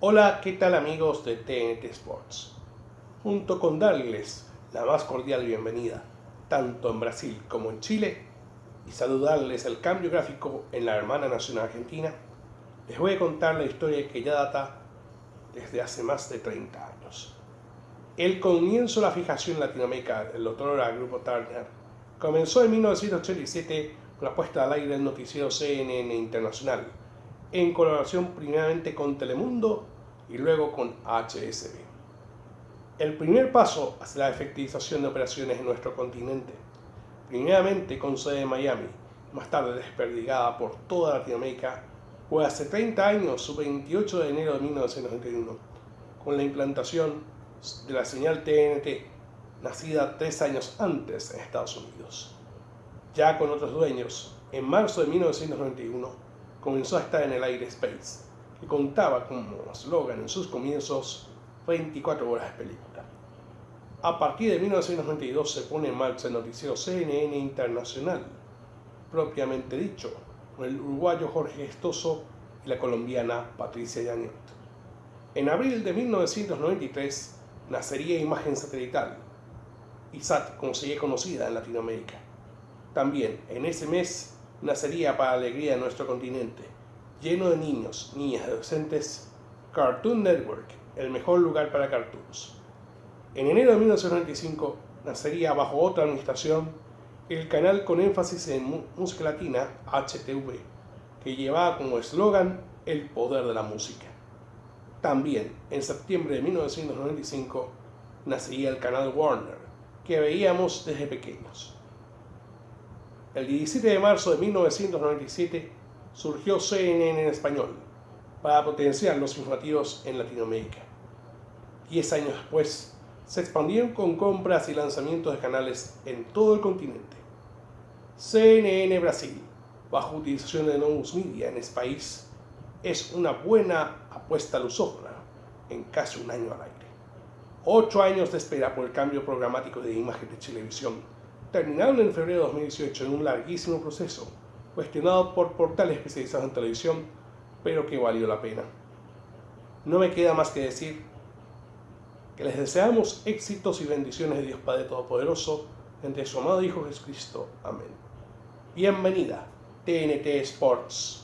Hola, ¿qué tal amigos de TNT Sports? Junto con darles la más cordial bienvenida, tanto en Brasil como en Chile, y saludarles el cambio gráfico en la hermana nación argentina, les voy a contar la historia que ya data desde hace más de 30 años. El comienzo de la fijación en Latinoamérica del doctor Grupo Turner comenzó en 1987 con la puesta al aire del noticiero CNN Internacional, en colaboración primeramente con Telemundo y luego con HSB. El primer paso hacia la efectivización de operaciones en nuestro continente, primeramente con sede en Miami, más tarde desperdigada por toda Latinoamérica, fue hace 30 años, su 28 de enero de 1991, con la implantación de la señal TNT, nacida tres años antes en Estados Unidos. Ya con otros dueños, en marzo de 1991 comenzó a estar en el aire Space, que contaba como eslogan en sus comienzos 24 horas de película. A partir de 1992 se pone en marcha el noticiero CNN Internacional, propiamente dicho, con el uruguayo Jorge Gestoso y la colombiana Patricia Yaniot. En abril de 1993 nacería Imagen Satelital, ISAT como sería conocida en Latinoamérica. También en ese mes nacería para alegría de nuestro continente, lleno de niños, niñas adolescentes, Cartoon Network, el mejor lugar para cartoons. En enero de 1995 nacería bajo otra administración el canal con énfasis en música latina HTV, que llevaba como eslogan el poder de la música. También en septiembre de 1995 nacería el canal Warner, que veíamos desde pequeños. El 17 de marzo de 1997 surgió CNN en español para potenciar los informativos en Latinoamérica. Diez años después, se expandieron con compras y lanzamientos de canales en todo el continente. CNN Brasil, bajo utilización de Novus Media en ese país, es una buena apuesta lusófona en casi un año al aire. Ocho años de espera por el cambio programático de imagen de televisión terminaron en febrero de 2018 en un larguísimo proceso, cuestionado por portales especializados en televisión, pero que valió la pena. No me queda más que decir que les deseamos éxitos y bendiciones de Dios Padre Todopoderoso entre su amado Hijo Jesucristo. Amén. Bienvenida, TNT Sports.